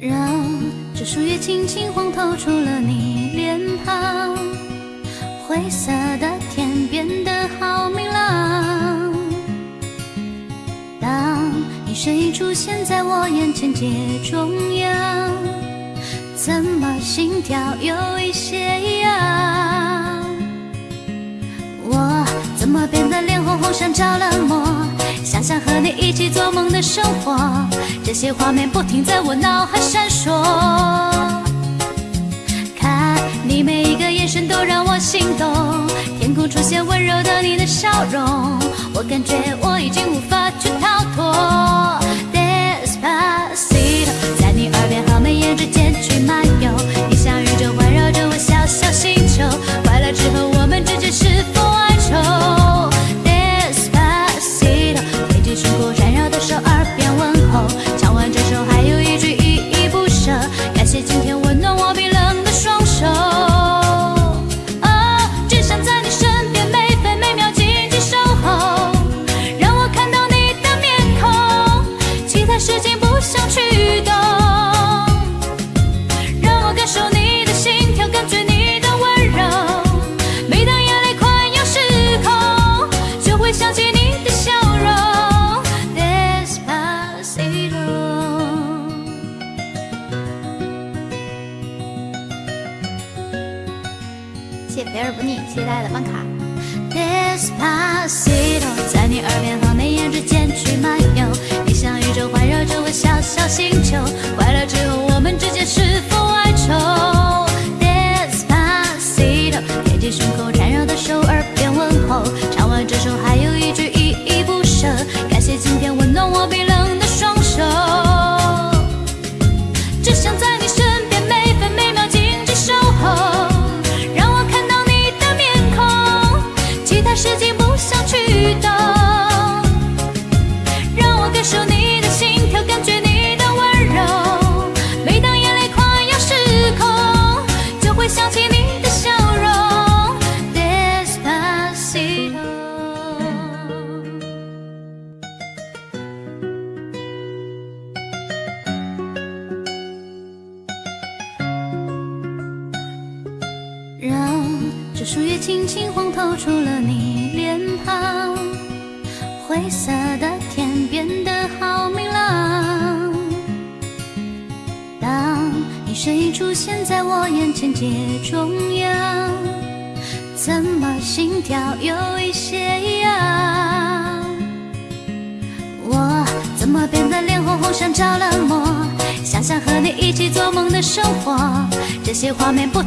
让这树叶轻轻晃，透出了你脸庞，挥散。现在我眼前街中央怎么心跳有一些异样我怎么变得脸红红像着了魔想想和你一起做梦的生活这些画面不停在我脑海闪烁。看你每一个眼神都让我心动天空出现温柔的你的笑容我感觉我已经无法去逃脱。漫游你像宇宙环绕着我小小星球肥而不腻，期待的办卡。This Passito 在你耳边和眉眼之间去漫游。你像宇宙环绕着我小小星球。快乐之后，我们之间是否爱愁？This Passito，贴近胸口缠绕的手儿。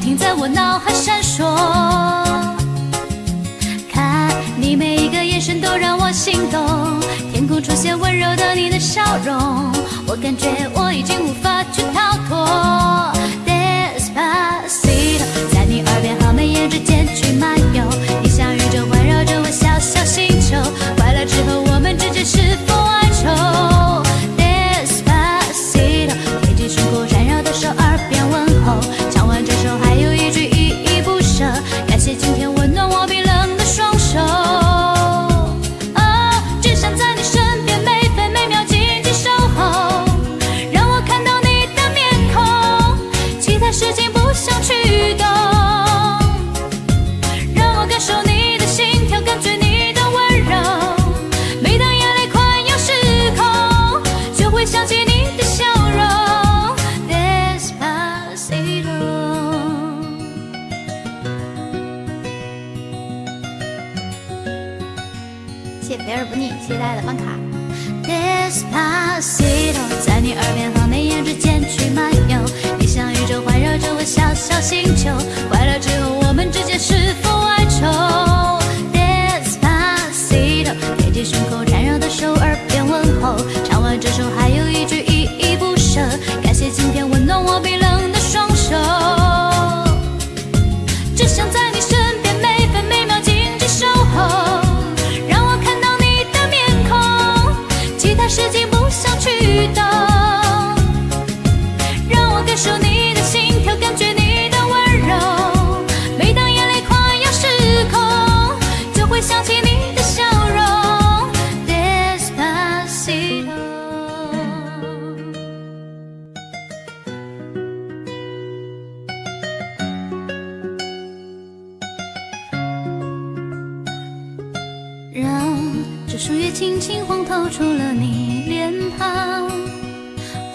停在我脑海闪烁，看你每一个眼神都让我心动，天空出现温柔的你的笑容，我感觉我已经无法。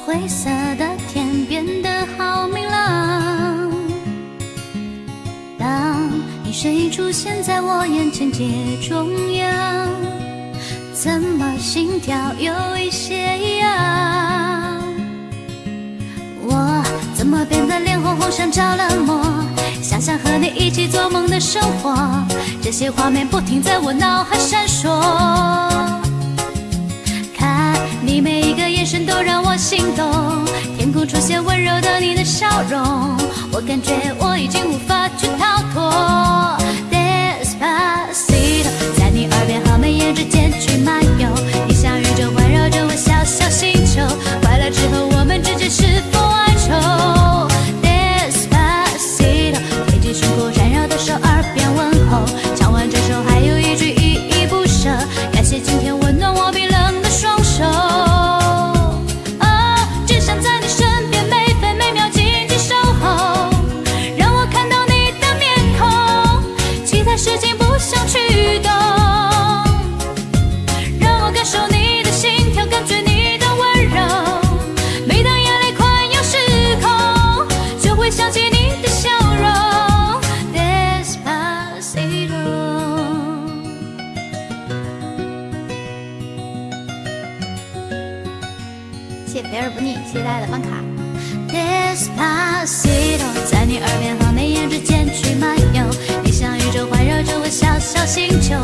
灰色的天变得好明朗。当你身影出现在我眼前街中央，怎么心跳有一些异样？我怎么变得脸红红像着了魔？想想和你一起做梦的生活，这些画面不停在我脑海闪烁。你每一个眼神都让我心动，天空出现温柔的你的笑容，我感觉我已经无法去逃脱。this past it，在你耳边和眉眼之间去蔓。星球。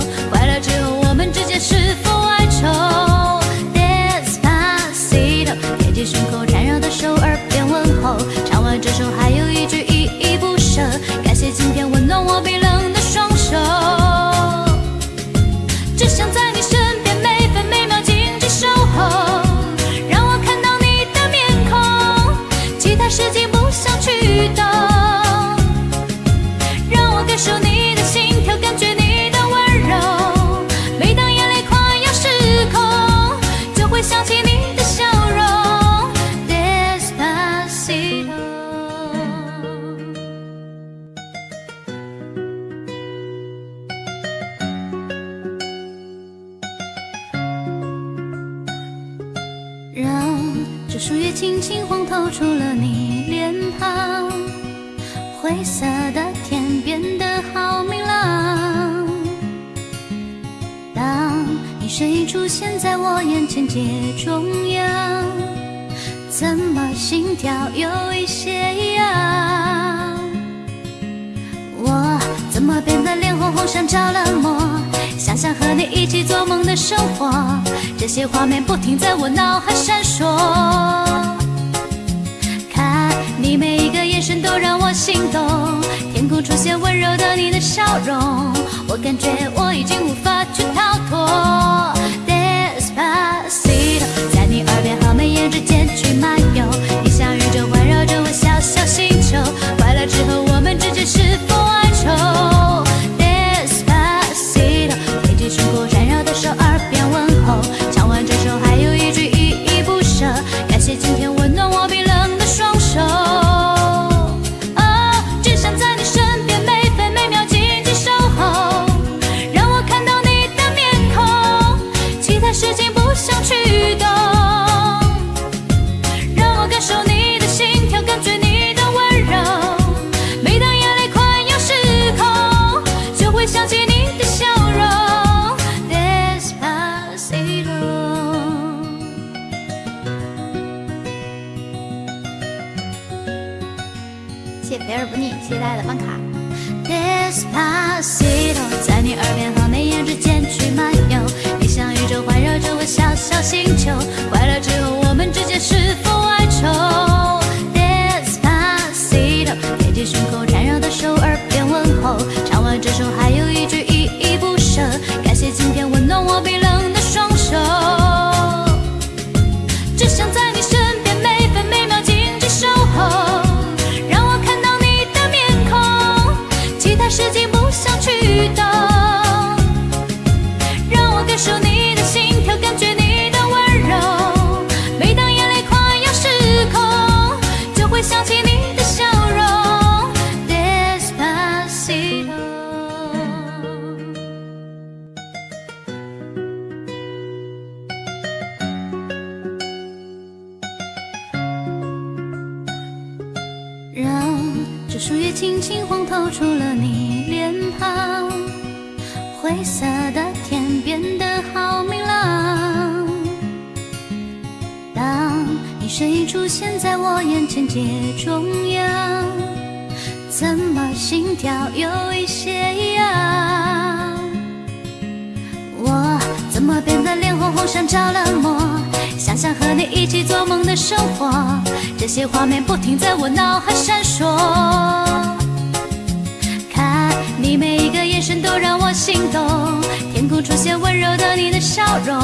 些温柔的你的笑容，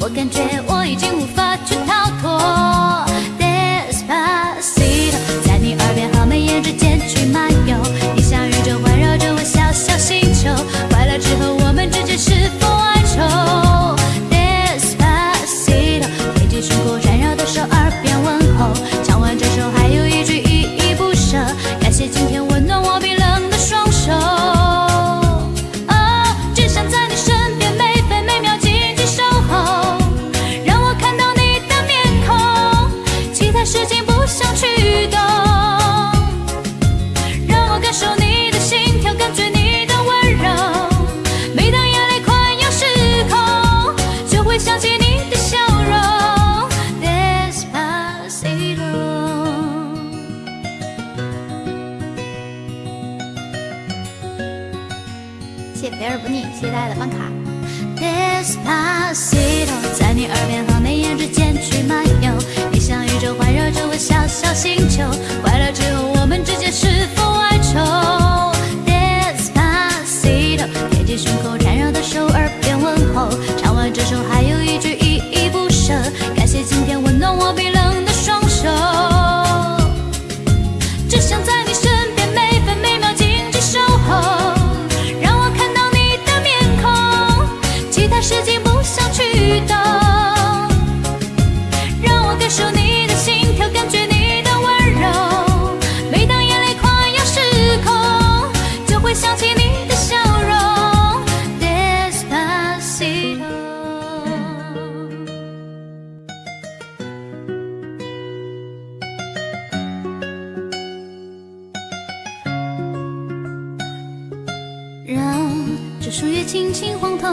我感觉我已经无法去逃脱。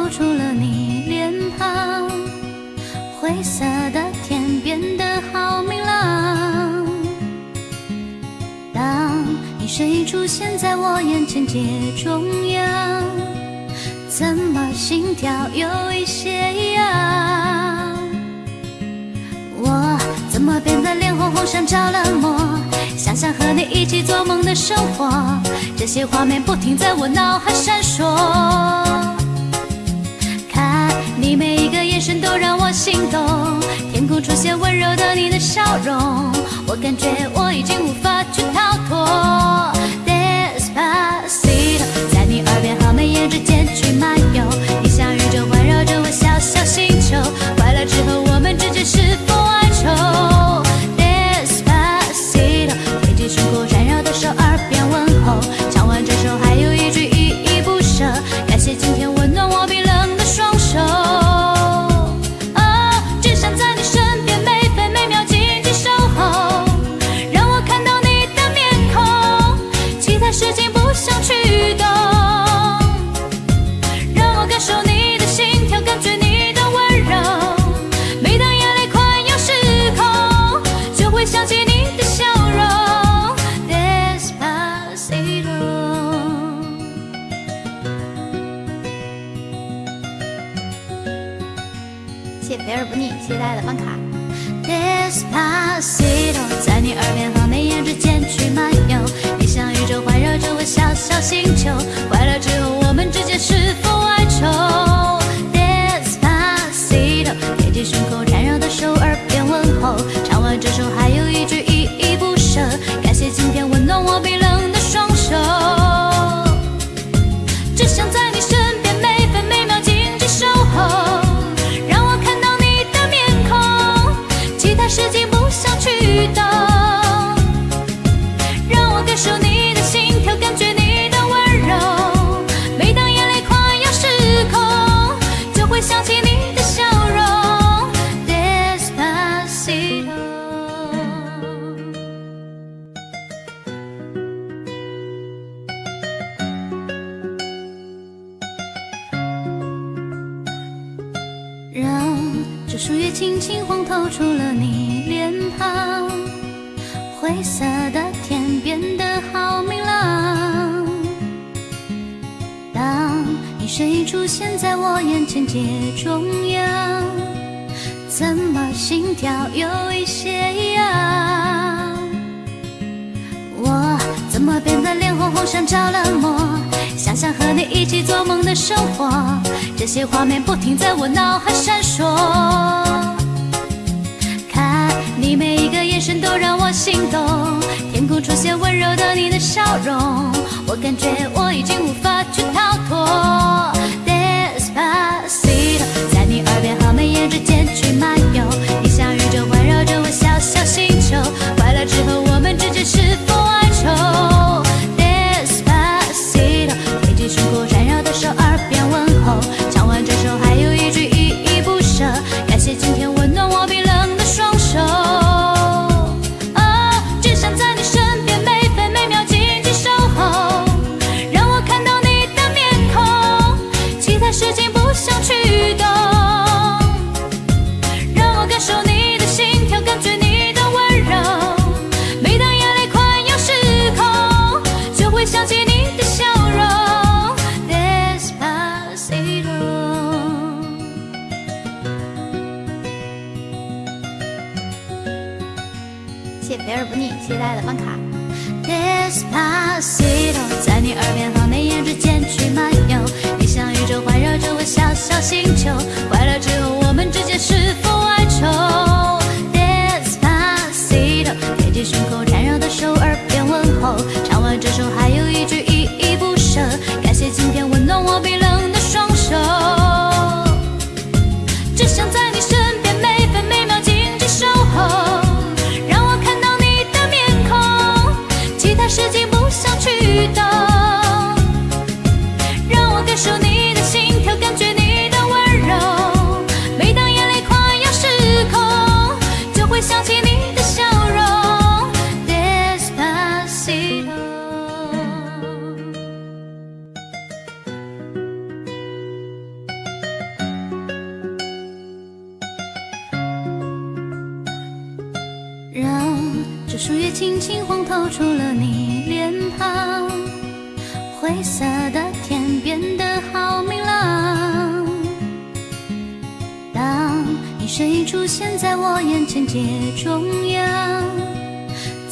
露出了你脸庞灰色的天变得好明朗当你身影出现在我眼前街中央怎么心跳有一些一样我怎么变得脸红红像着了魔想想和你一起做梦的生活这些画面不停在我脑海闪烁。每一个眼神都让我心动，天空出现温柔的你的笑容，我感觉我已经无法去逃脱。this past it，在你耳边和眉眼之间去蔓。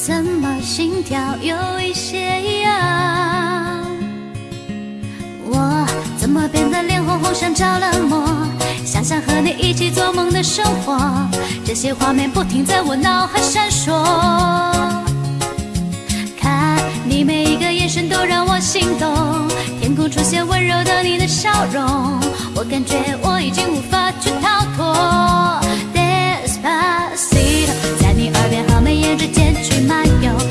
怎么心跳有一些痒？我怎么变得脸红红像着了魔？想想和你一起做梦的生活，这些画面不停在我脑海闪烁。看你每一个眼神都让我心动，天空出现温柔的你的笑容，我感觉我已经无法去逃脱。之间去漫游。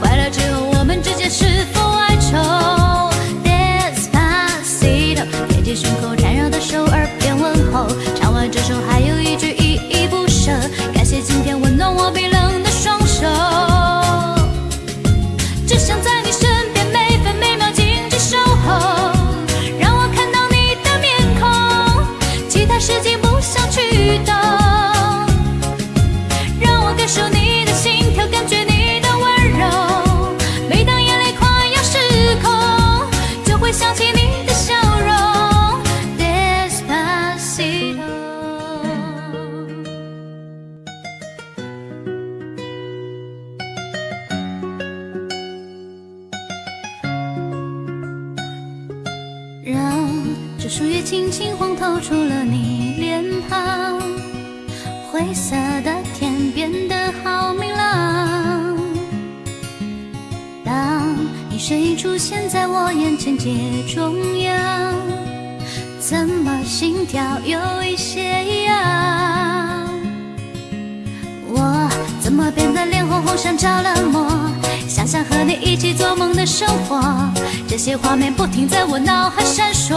快乐之后，我们之间是否哀愁？Dance pasito，贴紧胸口缠绕的手，耳边问候。唱完这首，还有一句依依不舍。感谢今天温暖我冰冷的双手。只想在你身边每分每秒静静守候，让我看到你的面孔。其他事情。些画面不停在我脑海闪烁，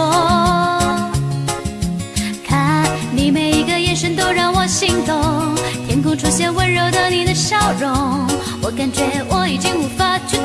看你每一个眼神都让我心动，天空出现温柔的你的笑容，我感觉我已经无法去。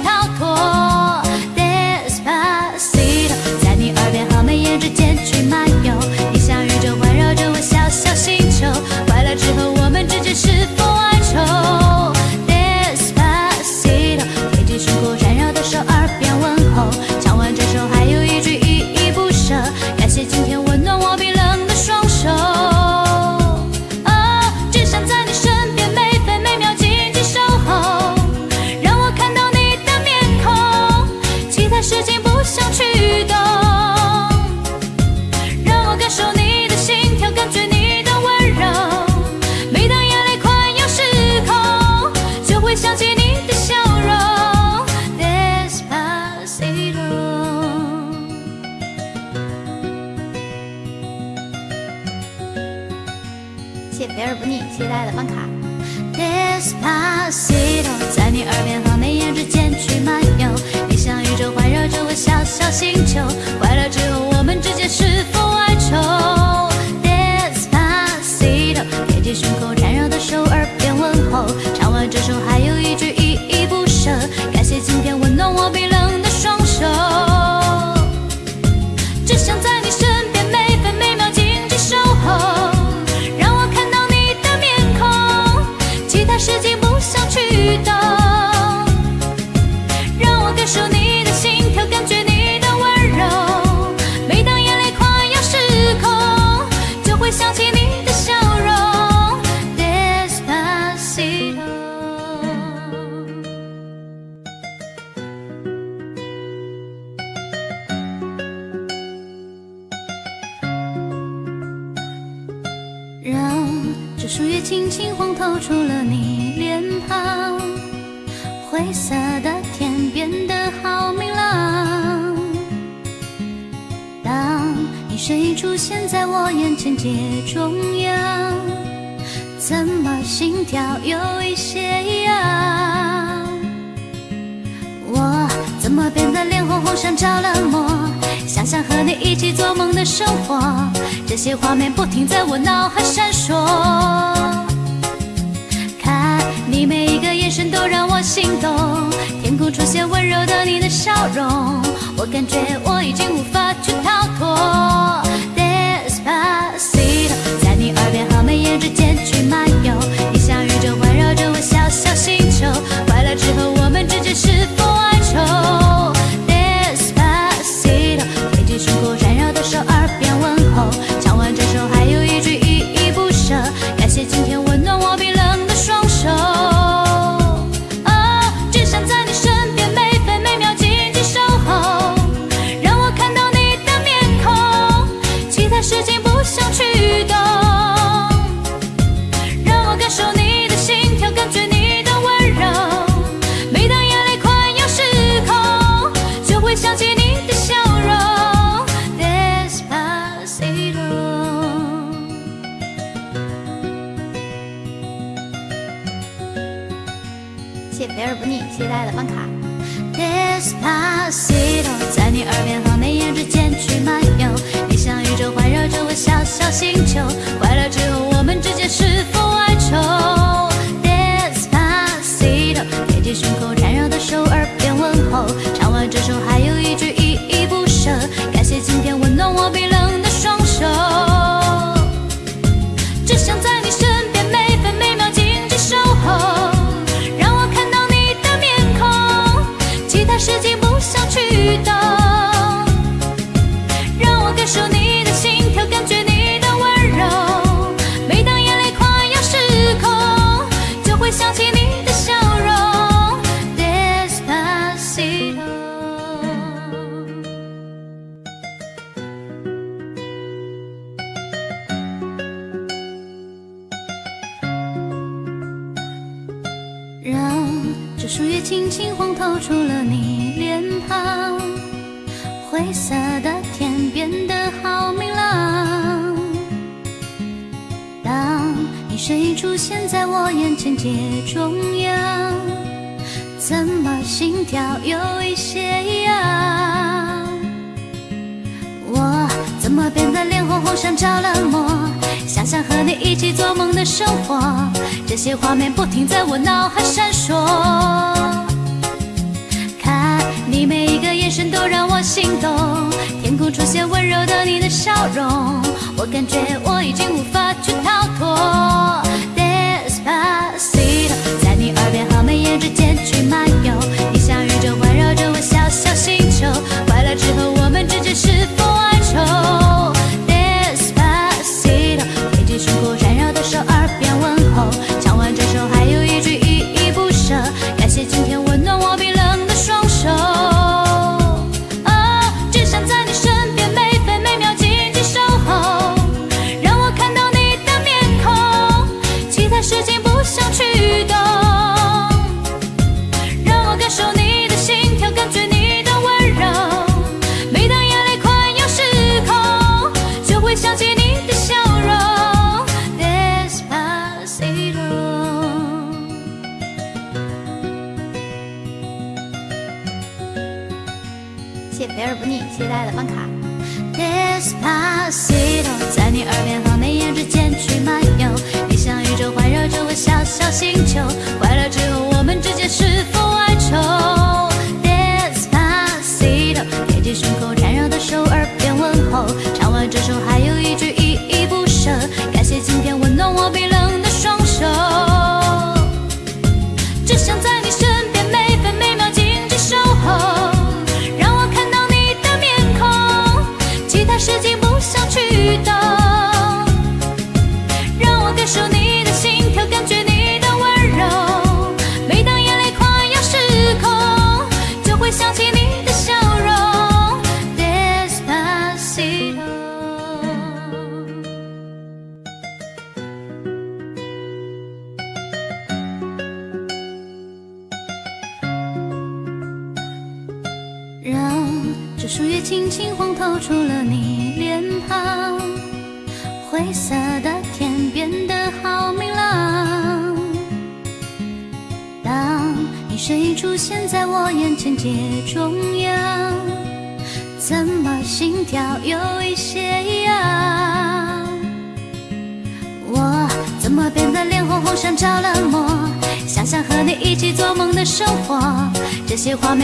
让这树叶轻轻晃，透出了你脸庞。灰色的天变得好明朗。当你身影出现在我眼前街中央，怎么心跳有一些痒？我怎么变得脸红红，像着了魔？想象和你一起做梦的生活，这些画面不停在我脑海闪烁。看你每一个眼神都让我心动，天空出现温柔的你的笑容，我感觉我已经无法去逃脱。Despacito，在你耳边和眉眼之间去漫游，你像宇宙环绕着我小小心球，快乐之后我们之间是否哀愁？Despacito，贴近胸口缠绕的手，耳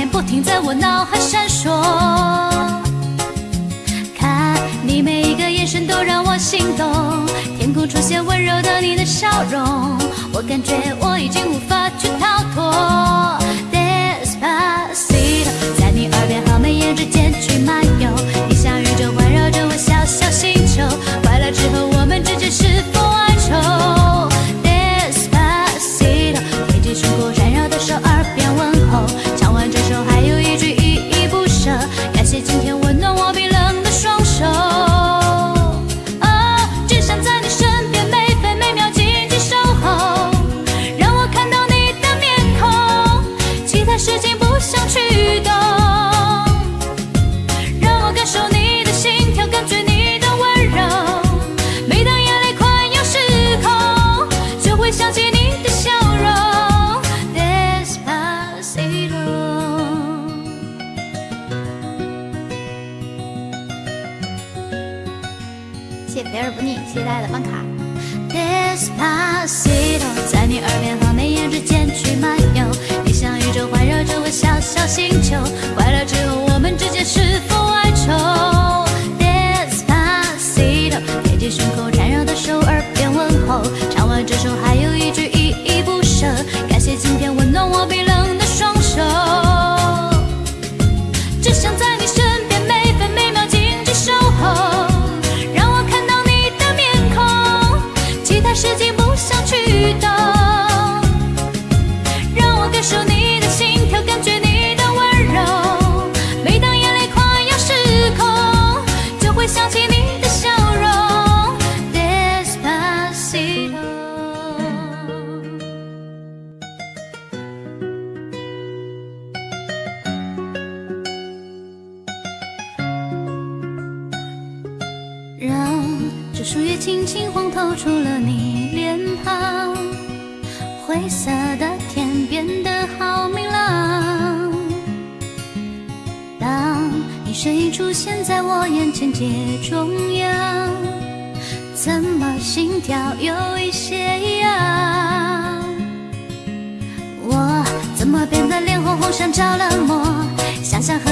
不停在我脑海闪烁。看你每一个眼神都让我心动，天空出现温柔的你的笑容，我感觉我已经无法去逃脱。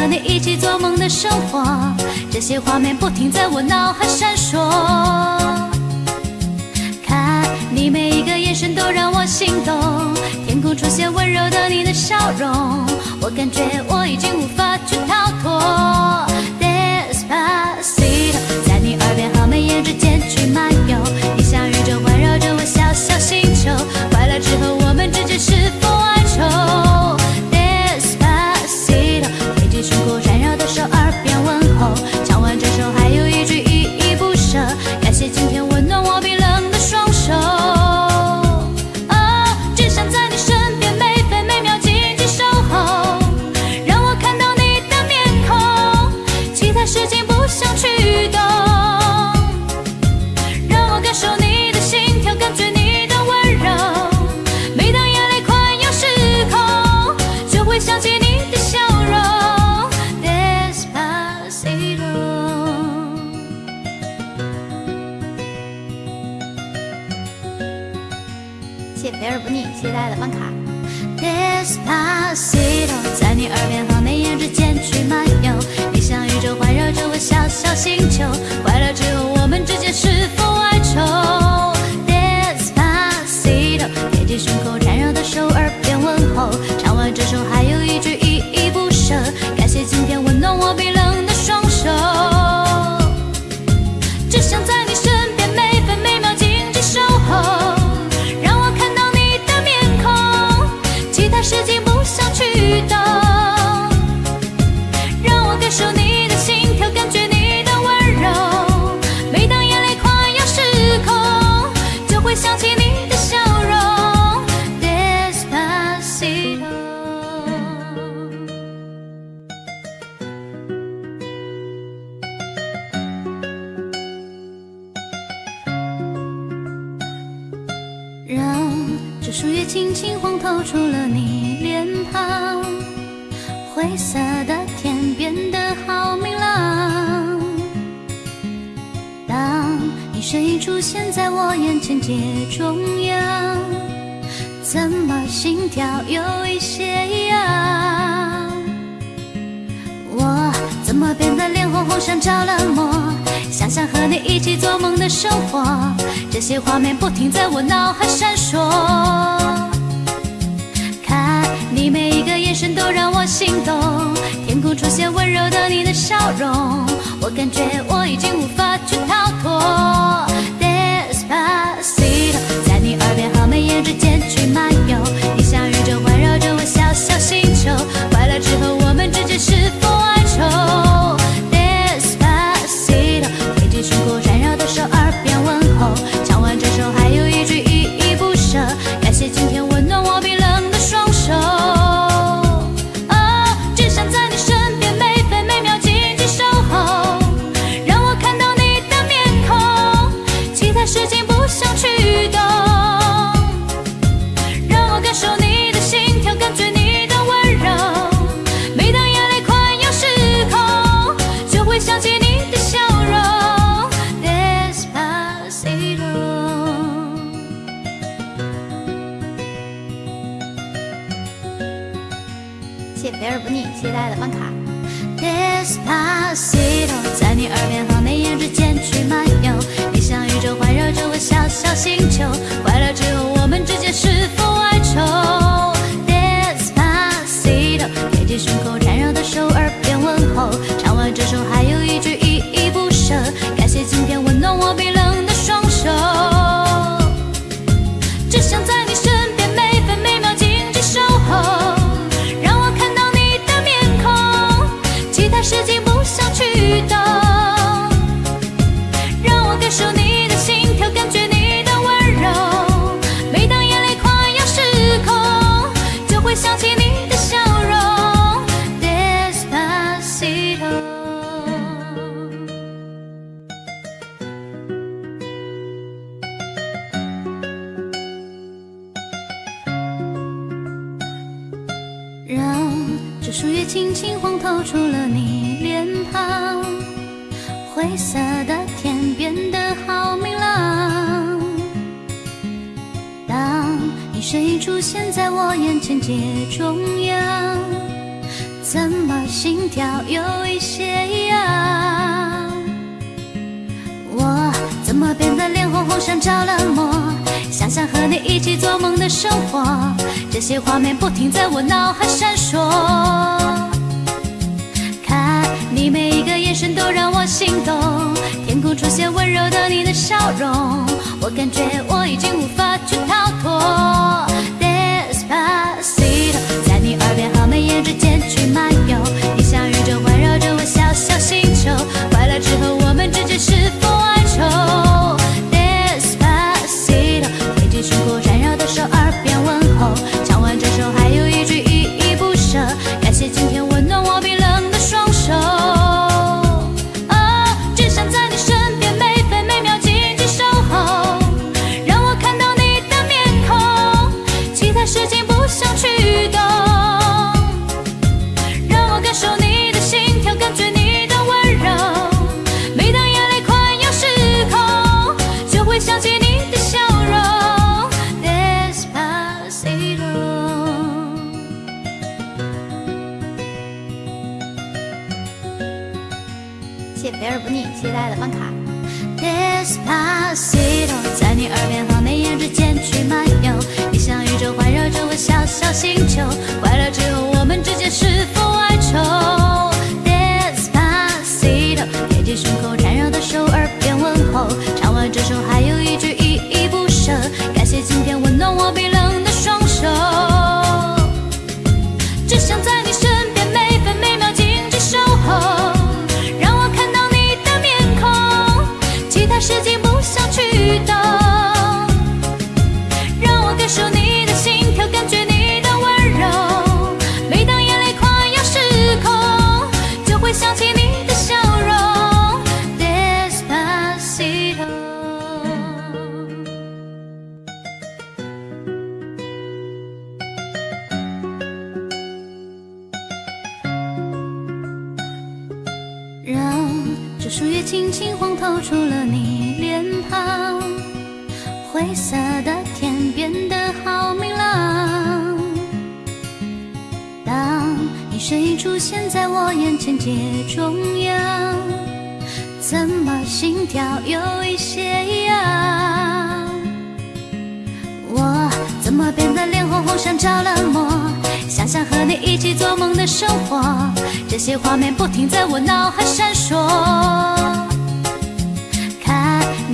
和你一起做梦的生活，这些画面不停在我脑海闪烁。看你每一个眼神都让我心动，天空出现温柔的你的笑容，我感觉我已经无法去逃脱。在你耳边和眉眼之间去漫游，你像宇宙环绕着我小小星球，快乐之后我们之间是否星球，些画面不停在我脑海闪烁。看你每一个眼神都让我心动，天空出现温柔的你的笑容，我感觉我已经无法去逃脱。Despacito，在你耳边和眉眼之间去漫游，谢肥而不腻，谢谢大家的办卡。Despacito，在你耳边和眉眼之间去漫游，你像宇宙环绕着我小小星球，快乐之后我们之间是否哀愁？Despacito，贴近胸口缠绕的手，耳边问候，着了魔，想想和你一起做梦的生活，这些画面不停在我脑海闪烁。看你每一个眼神都让我心动，天空出现温柔的你的笑容，我感觉我已经无法去逃脱。在你耳边和眉眼之间去漫游，你像宇宙环绕着我小小星球，快乐之后我。出现在我眼前街中央，怎么心跳有一些异样？我怎么变得脸红红像着了魔？想想和你一起做梦的生活，这些画面不停在我脑海闪烁。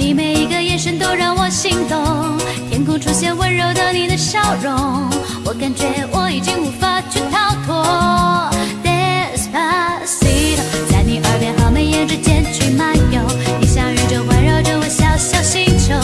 你每一个眼神都让我心动，天空出现温柔的你的笑容，我感觉我已经无法去逃脱。在你耳边和眉眼之间去漫游，你像宇宙环绕着我小小星球。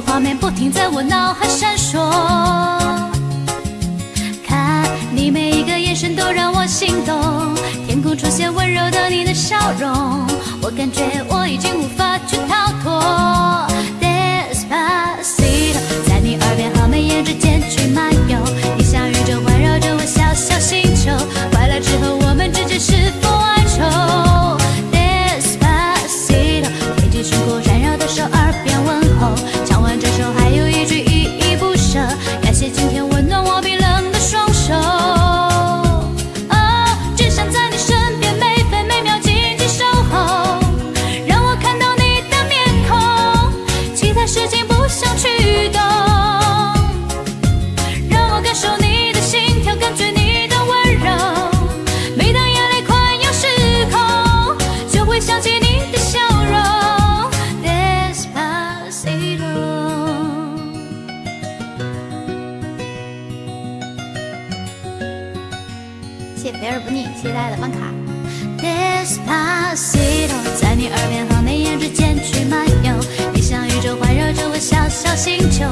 画面不停在我脑海闪烁看你每一个眼神都让我心动。天空出现温柔的你的笑容。我感觉我已经无法在你耳边和眉眼之间去漫游。你像宇宙环绕着我小小星球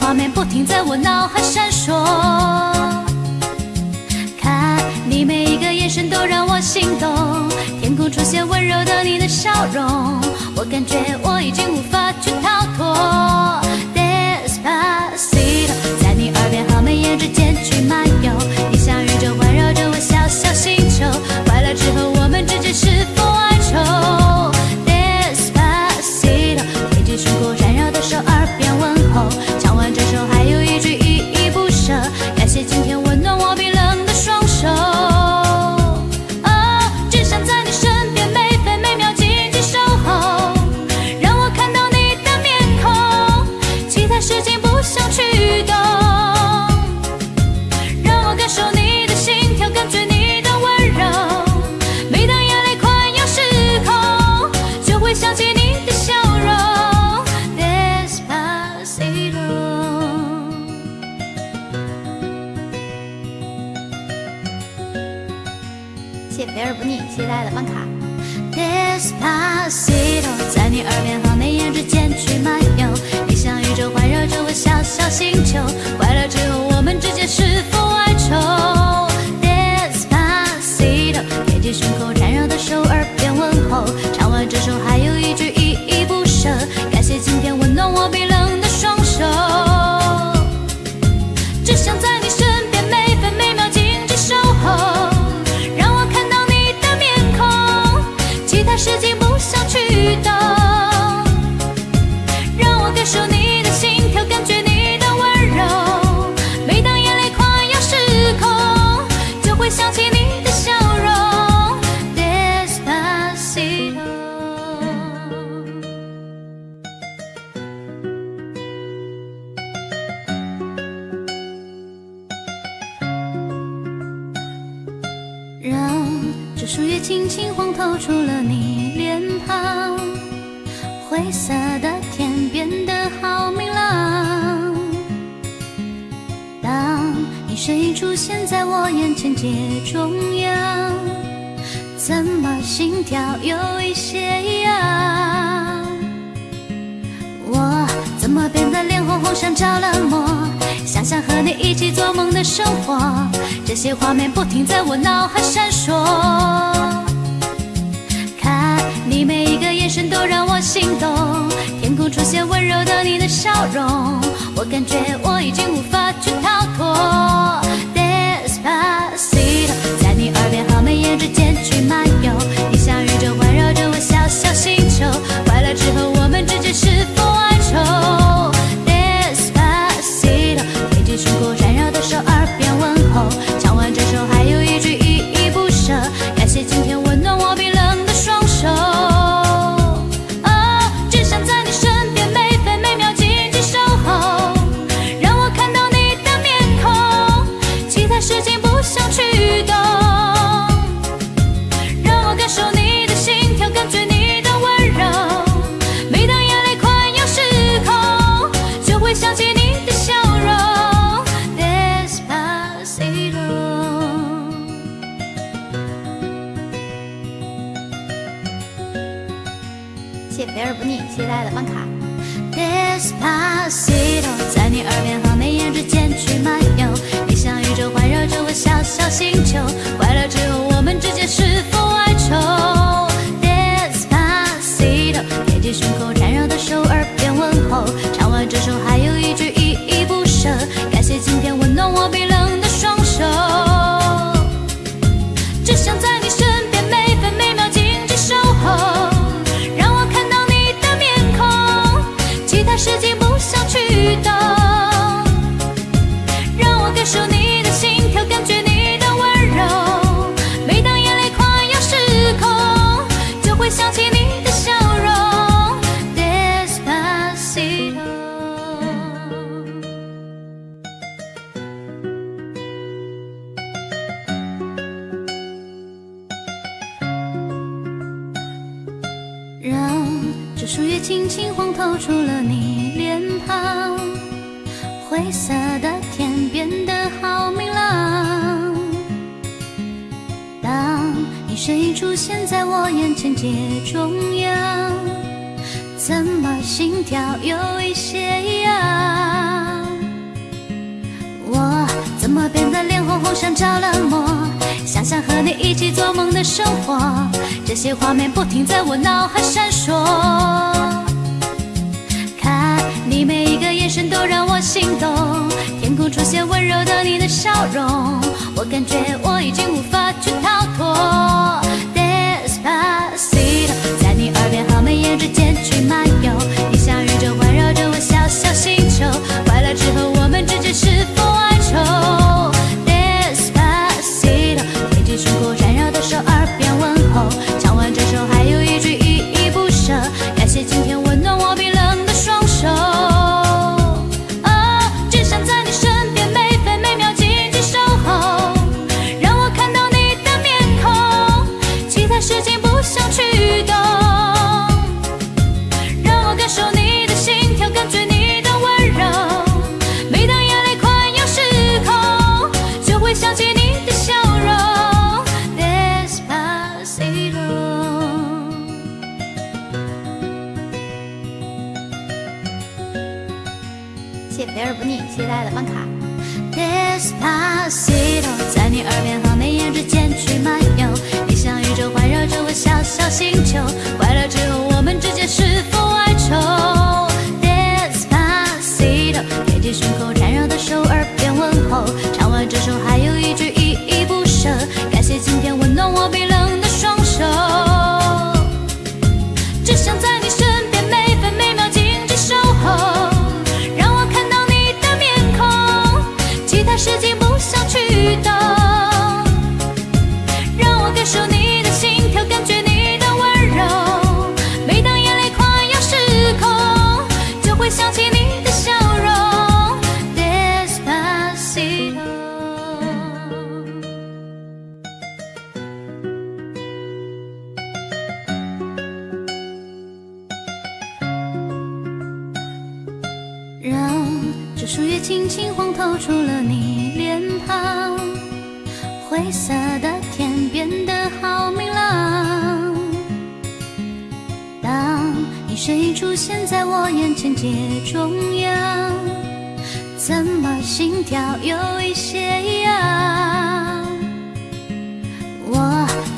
画面不停在我脑海闪烁，看你每一个眼神都让我心动。天空出现温柔的你的笑容，我感觉我已经无法去逃脱。在你耳边和眉眼之间去漫游。树叶轻轻晃透出了你脸庞灰色的天变得好明朗当你身影出现在我眼前街中央怎么心跳有一些异样我怎么变得脸红红像着了魔想和你一起做梦的生活，这些画面不停在我脑海闪烁。看你每一个眼神都让我心动，天空出现温柔的你的笑容，我感觉我已经无法去逃脱。Despacito，在你耳边和眉眼之间去漫游，你像宇宙环绕着我。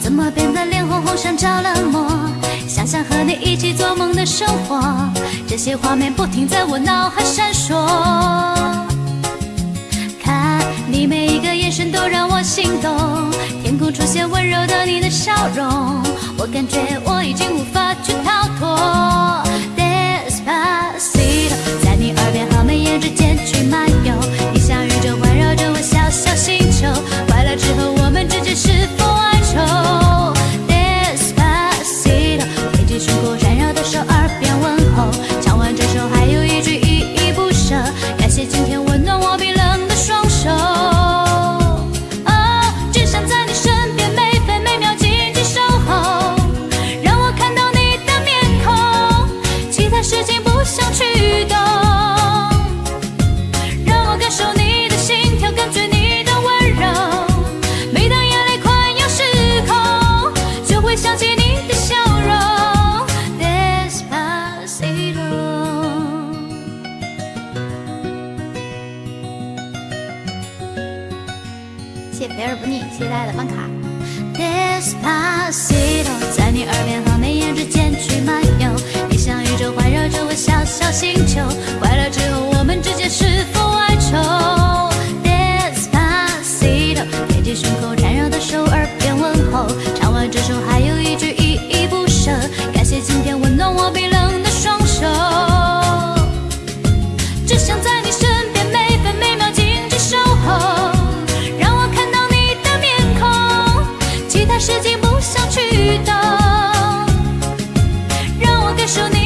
怎么变得脸红红像着了魔？想想和你一起做梦的生活，这些画面不停在我脑海闪烁。看你每一个眼神都让我心动，天空出现温柔的你的笑容，我感觉我已经无法去逃脱。在你耳边和眉眼之间去漫游，你像宇宙环绕着我，小小心。期待的办卡。This is my city 在你耳边和眉眼之间去漫游。你像宇宙环绕着我小小星球说你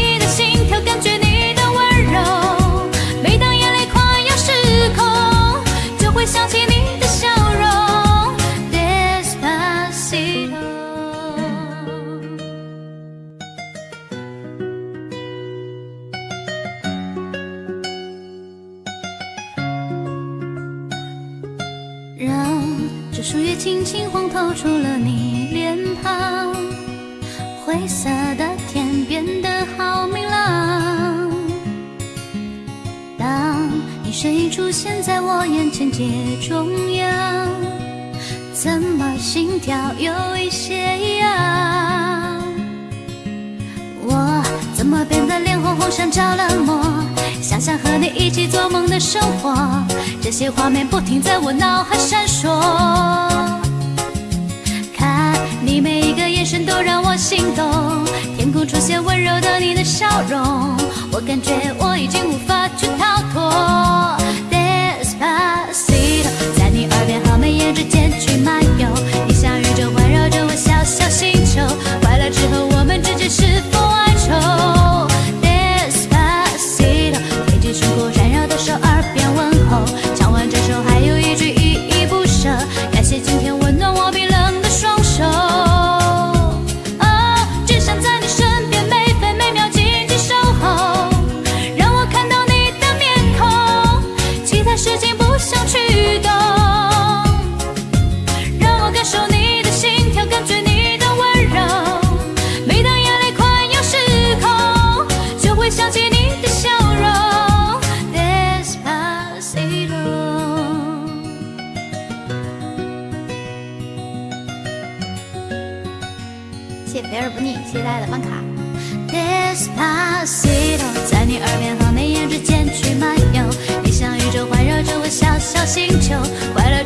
停在我脑海闪烁。看你每一个眼神都让我心动。天空出现温柔的你的笑容我感觉我已经无法去逃脱。肥而不腻期待的办卡，this pass it on，在你耳边和眉眼之间去漫游。你像宇宙环绕着我小小星球快乐